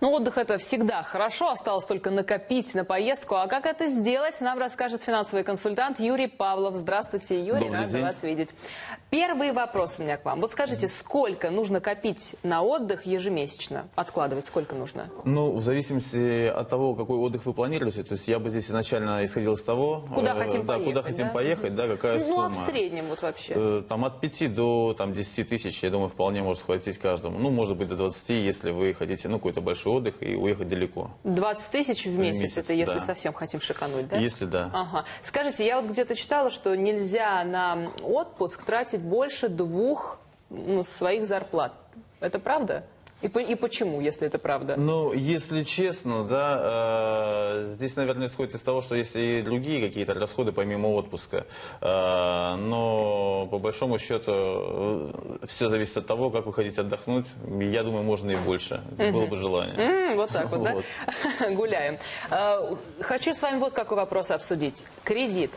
Ну, отдых это всегда хорошо, осталось только накопить на поездку. А как это сделать, нам расскажет финансовый консультант Юрий Павлов. Здравствуйте, Юрий, Добрый рада день. вас видеть. Первый вопрос у меня к вам. Вот скажите, сколько нужно копить на отдых ежемесячно? Откладывать сколько нужно? Ну, в зависимости от того, какой отдых вы планируете, то есть я бы здесь изначально исходил из того, Куда э, хотим да, поехать, куда хотим да? поехать, да, какая ну, а сумма. в среднем вот вообще? Э, Там от 5 до там, 10 тысяч, я думаю, вполне может хватить каждому. Ну, может быть, до 20, если вы хотите, ну, какой-то большой отдых и уехать далеко. 20 тысяч в месяц, месяц, это если да. совсем хотим шикануть, да? Если да. Ага. Скажите, я вот где-то читала, что нельзя на отпуск тратить больше двух ну, своих зарплат. Это правда? И, по- и почему, если это правда? Ну, если честно, да, э, здесь, наверное, исходит из того, что есть и другие какие-то расходы помимо отпуска. Э, но по большому счету все зависит от того, как вы хотите отдохнуть. Я думаю, можно и больше. Было бы желание. М, вот так вот, да? Гуляем. Э, Хочу с вами вот какой вопрос обсудить. Кредит.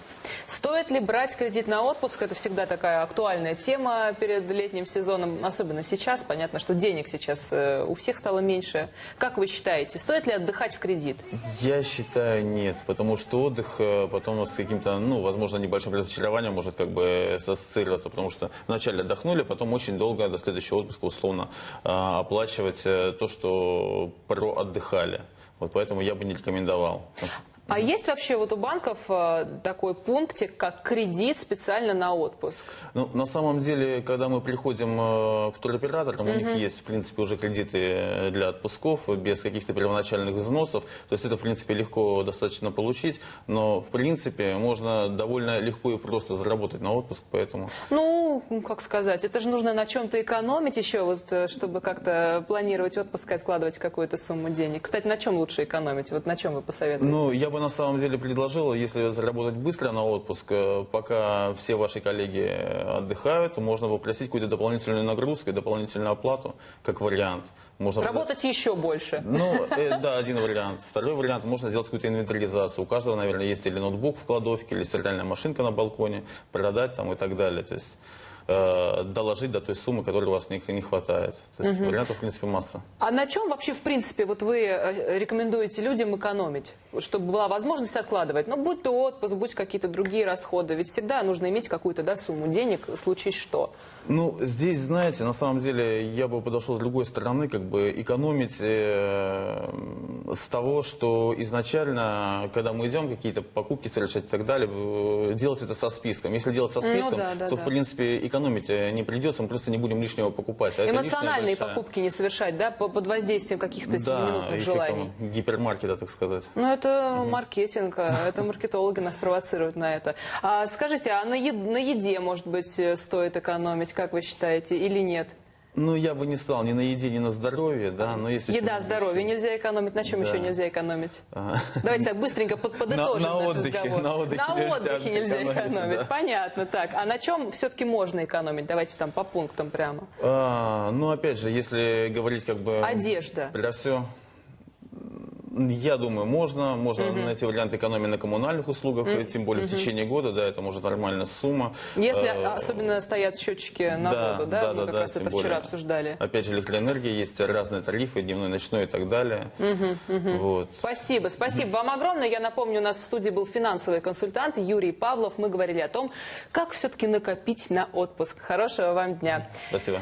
Стоит ли брать кредит на отпуск? Это всегда такая актуальная тема перед летним сезоном, особенно сейчас. Понятно, что денег сейчас э, у всех стало меньше. Как вы считаете, стоит ли отдыхать в кредит? Я считаю, нет, потому что отдых э, потом с каким-то, ну, возможно, небольшим разочарованием может как бы ассоциироваться, потому что вначале отдохнули, потом очень долго до следующего отпуска условно э, оплачивать э, то, что проотдыхали. Вот поэтому я бы не рекомендовал. А есть вообще вот у банков э, такой пунктик, как кредит специально на отпуск? Ну, на самом деле, когда мы приходим э, к туроператорам, у них есть, в принципе, уже кредиты э, для отпусков без каких-то первоначальных взносов. То есть это, в принципе, легко достаточно получить. Но, в принципе, можно довольно легко и просто заработать на отпуск, поэтому... Ну, ну, как сказать, это же нужно на чем-то экономить еще, вот, э, чтобы как-то планировать отпуск и откладывать какую-то сумму денег. Кстати, на чем лучше экономить? Вот на чем вы посоветуете? Ну, я бы на самом деле предложил, если заработать быстро на отпуск, э, пока все ваши коллеги отдыхают, можно попросить какую-то дополнительную нагрузку и дополнительную оплату, как вариант. Можно Работать еще больше. Ну, э, да, один вариант. Второй вариант, можно сделать какую-то инвентаризацию. У каждого, наверное, есть или ноутбук в кладовке, или стиральная машинка на балконе, продать там и так далее. То есть э, доложить до той суммы, которой у вас не, не хватает. То есть вариантов, в принципе, масса. А на чем вообще, в принципе, вот вы э, рекомендуете людям экономить? Чтобы была возможность откладывать. Ну, будь то отпуск, будь какие-то другие расходы. Ведь всегда нужно иметь какую-то да, сумму денег, случись что. Ну, здесь, знаете, на самом деле, я бы подошел с другой стороны, как бы экономить э, с того, что изначально, когда мы идем какие-то покупки совершать и так далее, э, делать это со списком. Если делать со списком, Ну да, да, то, да. в принципе, экономить э, не придется, мы просто не будем лишнего покупать. А Эмоциональные большая- покупки не совершать, да, по- под воздействием каких-то сиюминутных эффектом желаний. гипермаркета, так сказать. Ну, это маркетинг, а это маркетологи нас провоцируют на это. А скажите, а на, е- на еде, может быть, э, стоит экономить, как вы считаете, или нет? Ну, я бы не стал ни на еде, ни на здоровье, да, но если... Еда, здоровье еще- нельзя экономить. На чем Да. еще нельзя экономить? Ага. Давайте так быстренько под- подытожим На- на наш отдыхе, разговор. на отдыхе нельзя отдыхе нельзя экономить, экономить. да. Понятно. Так, а на чем все-таки можно экономить? Давайте там по пунктам прямо. А, ну, опять же, если говорить как бы... Одежда. Про все... Я думаю, можно. Можно найти вариант экономии на коммунальных услугах, тем более в течение года, да, это может нормальная сумма. Если Э, особенно стоят счетчики на да, воду, да? да, Мы да, как да, раз это более. вчера обсуждали. Опять же, электроэнергия, есть разные тарифы, дневной, ночной и так далее. Вот. Спасибо, спасибо вам огромное. Я напомню, у нас в студии был финансовый консультант Юрий Павлов. Мы говорили о том, как все-таки накопить на отпуск. Хорошего вам дня. Спасибо.